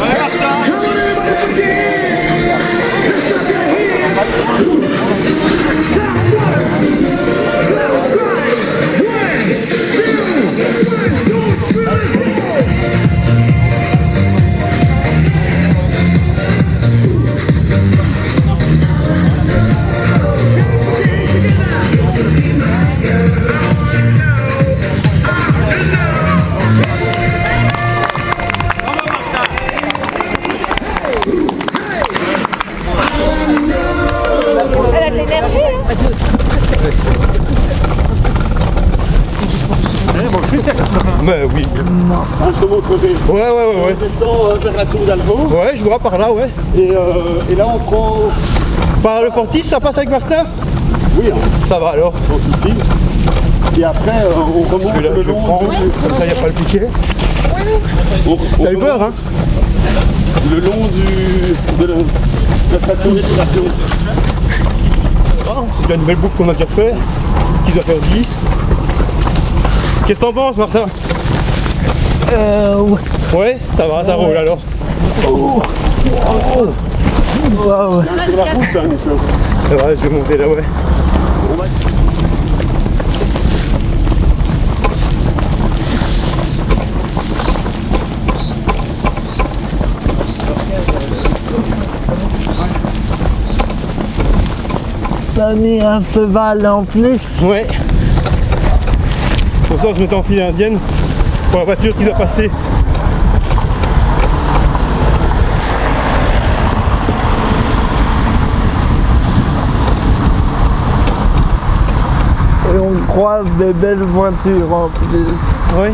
Elle Montrerai. Ouais, ouais, ouais, On ouais. descend euh, vers la tour d'Alvo Ouais, je vois par là, ouais. et, euh, et là on prend... Par le Fortis, ça passe avec Martin? Oui, hein, Ça va alors. sans souci. Et après euh, on remonte Je, là, le je long prends, du- comme ça il n'y a pas le piquet. T'as eu peur, hein? Le long du, de la, de la station d'épuration. Ah, C'est déjà une belle boucle qu'on a déjà fait, qui doit faire 10. Qu'est-ce que t'en penses, Martin? Euh, ouais. Ouais, ça va, ça roule alors. Nico. Ça va, je vais monter là, ouais. T'as mis un cheval en plus. Ouais. Pour ça, je m'étais enfilé indienne pour la voiture qui doit passer. Et on croise des belles voitures en plus. Oui.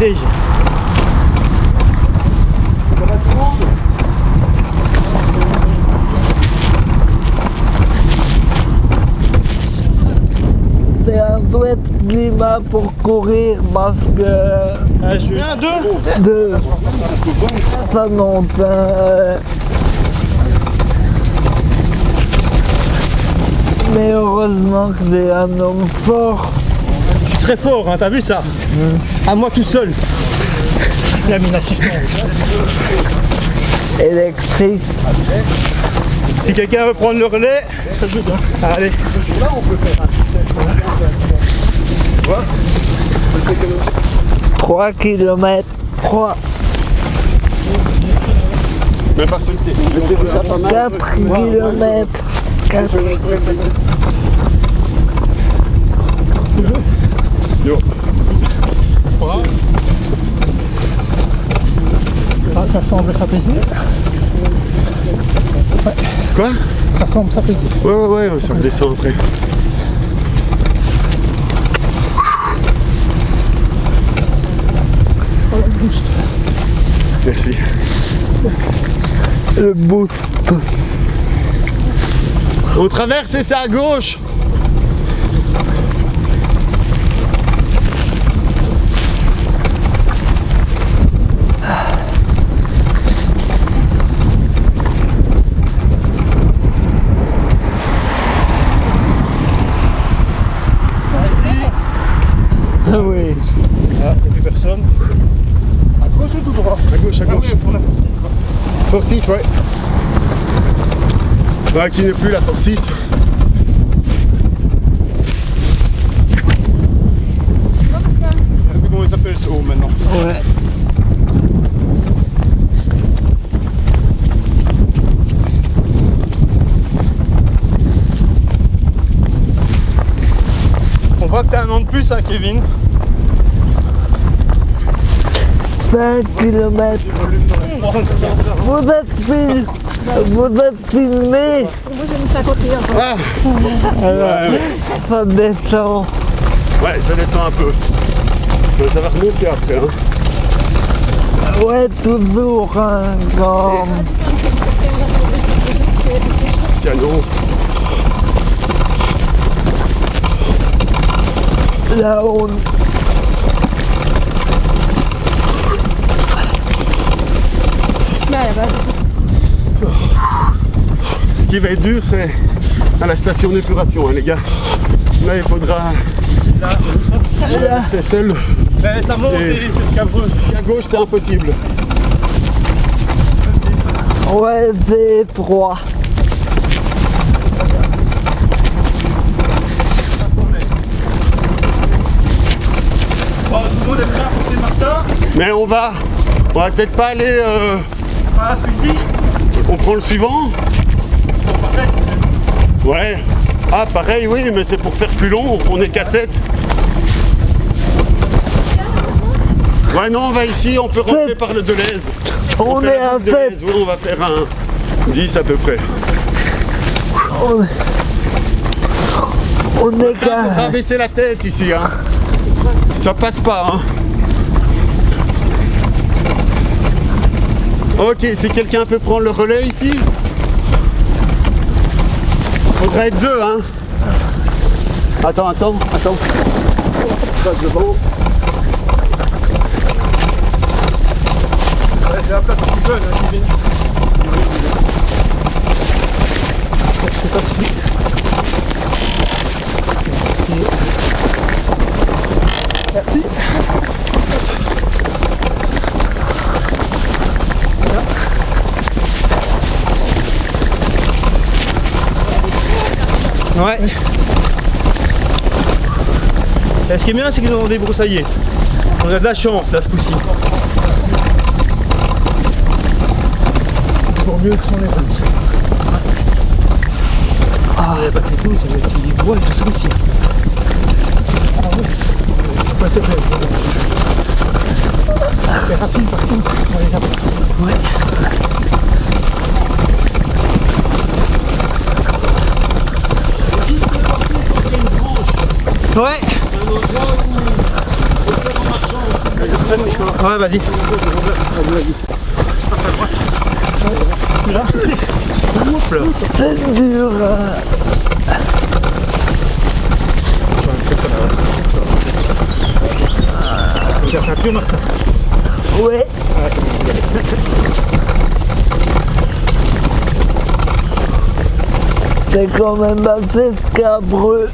Léger. 7 minutes pour courir parce que... Un, deux Deux Ça monte. Mais heureusement que j'ai un homme fort Je suis très fort, hein, t'as vu ça. Mmh. À moi tout seul La mine assistance Électrique si quelqu'un veut prendre le relais, ça joue. Hein. Allez. 3 km 3 mais pas ceci. 4 km 4 Yo. Ah, ça semble trapézier. Ouais. Quoi Ça semble trapézier. Ouais, ouais, ouais, ça redescend après. Le boost. On traverse et c'est à gauche. oui. Ah, il n'y a plus personne. À gauche ou tout droit? À gauche, à gauche. pour la Fortis, ouais. Ouais, qui n'est plus la Fortis. Comment il s'appelle ce haut maintenant? Ouais. On voit que t'as un an de plus, hein, Kevin. 5 km. Vous êtes, fil... Vous êtes filmé. Moi j'ai mis 51. Ah ouais, Ça descend. ouais, ça descend un peu. Mais ça va remonter après. Hein. Ouais, toujours un grand. Canon. Là, on... Mais elle va. Ce qui va être dur, c'est à la station d'épuration, hein, les gars. Là, il faudra. Là, fait seul. Eh, ça monte Et- et c'est scabreux. Et à gauche, c'est impossible. Ouais, c'est porter Martin Mais on va, on va peut-être pas aller. euh, on prend le suivant. Ouais. Ah, pareil, oui, mais c'est pour faire plus long. On est qu'à 7. Ouais, non, on va ici. On peut rentrer par le Deleuze. On fait est à boucle 7. Deleuze. Oui, on va faire un 10 à peu près. On est, on est Il faudra qu'à... baisser la tête ici. Hein. Ça passe pas. Hein. Ok, si quelqu'un peut prendre le relais ici. Faudrait être deux, hein. Attends, attends, attends. Passe devant. Ouais, c'est la place la plus jeune. Hein, vient. Je sais pas si. si- Merci. Ouais. Et ce qui est bien, c'est qu'ils ont débroussaillé. On a de la chance là ce coup-ci. Pour mieux que sur les routes. Ah, il n'y a pas que les poules, il y a des petits bois et tout ça ici. Ouais, c'est vrai. Les racines, par contre, on les a pas. Ouais. Ouais, vas-y. C'est dur. ceinture, Martin. Ouais. C'est quand même assez scabreux.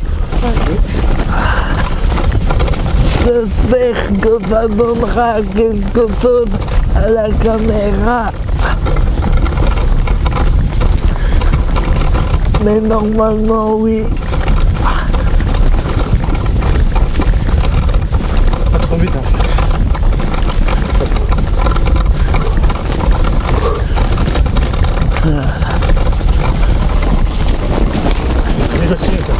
J'espère que ça donnera quelque chose à la caméra. Mais normalement, oui. Pas trop vite. Hein. Négocier ça.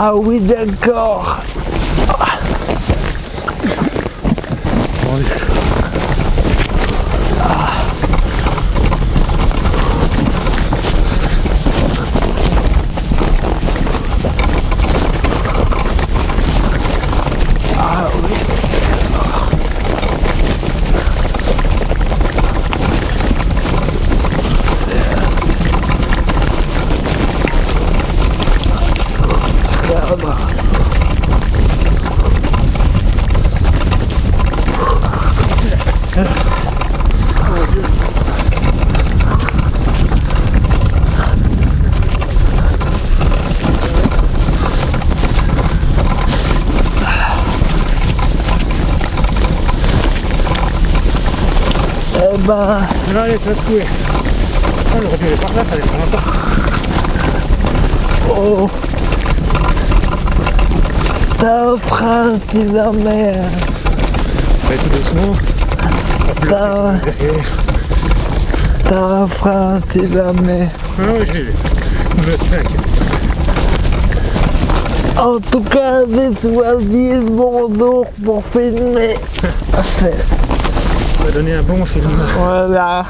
Ah oui, d'accord. Ah oui. Regarde. Eh ben, Non, allez, ça va secouer. Ah, dû aller par là, ça allait sympa. oh. T'as un frein si jamais. Allez, tout doucement. Frein si jamais. Ah oui, je l'ai vu. Ne t'inquiète. En tout cas, j'ai choisi mon jour pour filmer. Ça va donner un bon film. Voilà.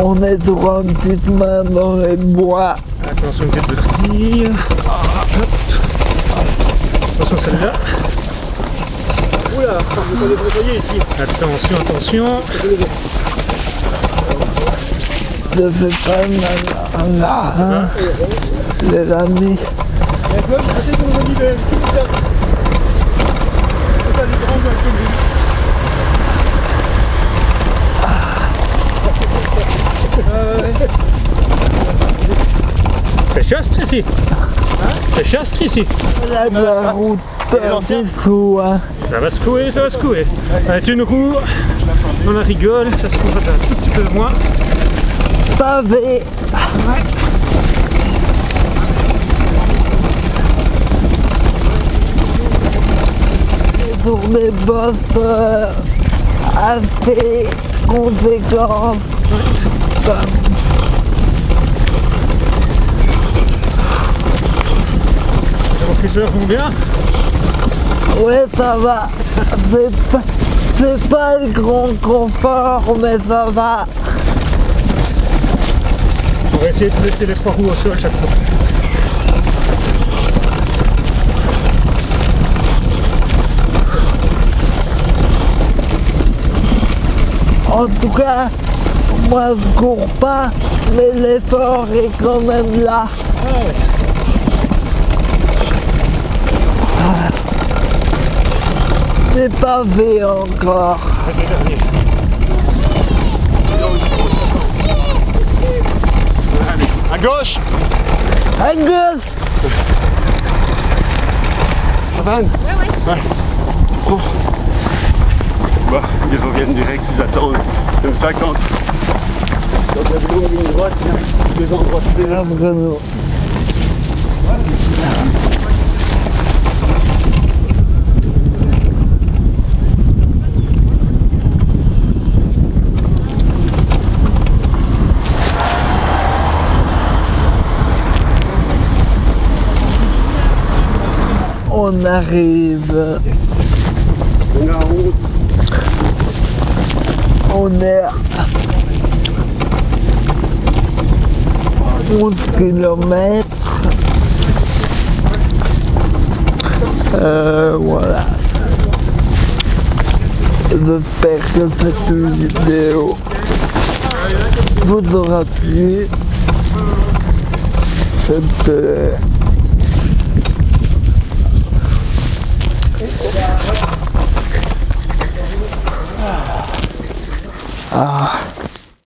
On est sur un petit chemin dans les bois. Attention, une petite hop. Attention, celle-là. Oula, je vais pas ici. Attention, attention. Ne fais pas mal là, hein, les amis. La c'est. C'est chastre ici. C'est chastre ici. La route anciens. des sous, hein. Ça va secouer, ça va secouer. Avec une roue, on la rigole, ça se trouve ça fait un tout petit peu moins. Pavé. Sur des bosses euh, assez conséquentes. Comme Les amortisseurs vont bien? Ouais, ça va. C'est pas, c'est pas le grand confort, mais ça va. On va essayer de laisser les trois roues au sol chaque fois. En tout cas, moi je cours pas, mais l'effort est quand même là. Ah. C'est pas fait encore. C'est dernier. À gauche À gauche Ça va Anne Ouais, ouais. Tu prends Bah, ils reviennent direct, ils attendent. Même 50. Quand il y a de longue ligne droite, deux endroits de Ah, Bruno. On arrive, On est on à 11 km. Euh, voilà. J'espère que cette vidéo vous aura plu. C'était Ah.